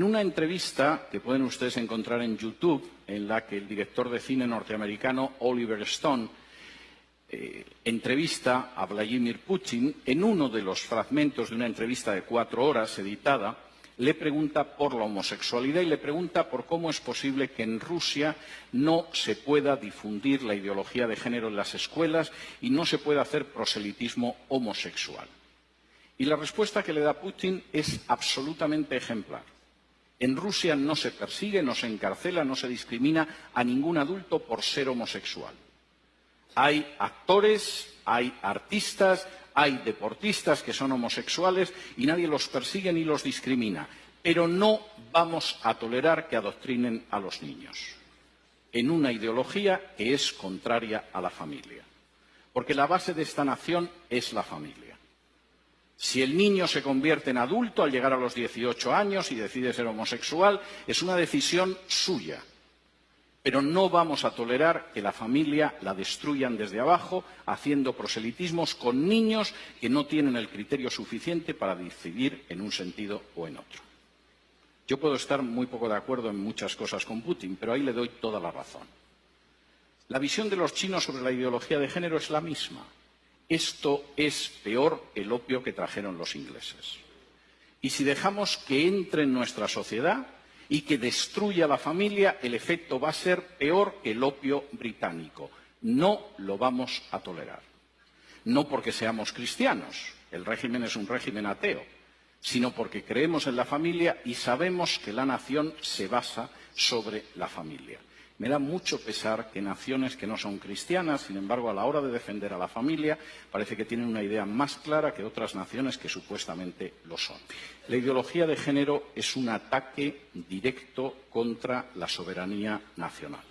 En una entrevista que pueden ustedes encontrar en YouTube, en la que el director de cine norteamericano Oliver Stone eh, entrevista a Vladimir Putin, en uno de los fragmentos de una entrevista de cuatro horas editada, le pregunta por la homosexualidad y le pregunta por cómo es posible que en Rusia no se pueda difundir la ideología de género en las escuelas y no se pueda hacer proselitismo homosexual. Y la respuesta que le da Putin es absolutamente ejemplar. En Rusia no se persigue, no se encarcela, no se discrimina a ningún adulto por ser homosexual. Hay actores, hay artistas, hay deportistas que son homosexuales y nadie los persigue ni los discrimina. Pero no vamos a tolerar que adoctrinen a los niños en una ideología que es contraria a la familia. Porque la base de esta nación es la familia. Si el niño se convierte en adulto al llegar a los 18 años y decide ser homosexual, es una decisión suya. Pero no vamos a tolerar que la familia la destruyan desde abajo, haciendo proselitismos con niños que no tienen el criterio suficiente para decidir en un sentido o en otro. Yo puedo estar muy poco de acuerdo en muchas cosas con Putin, pero ahí le doy toda la razón. La visión de los chinos sobre la ideología de género es la misma. Esto es peor el opio que trajeron los ingleses. Y si dejamos que entre en nuestra sociedad y que destruya la familia, el efecto va a ser peor que el opio británico. No lo vamos a tolerar. No porque seamos cristianos, el régimen es un régimen ateo, sino porque creemos en la familia y sabemos que la nación se basa sobre la familia. Me da mucho pesar que naciones que no son cristianas, sin embargo, a la hora de defender a la familia, parece que tienen una idea más clara que otras naciones que supuestamente lo son. La ideología de género es un ataque directo contra la soberanía nacional.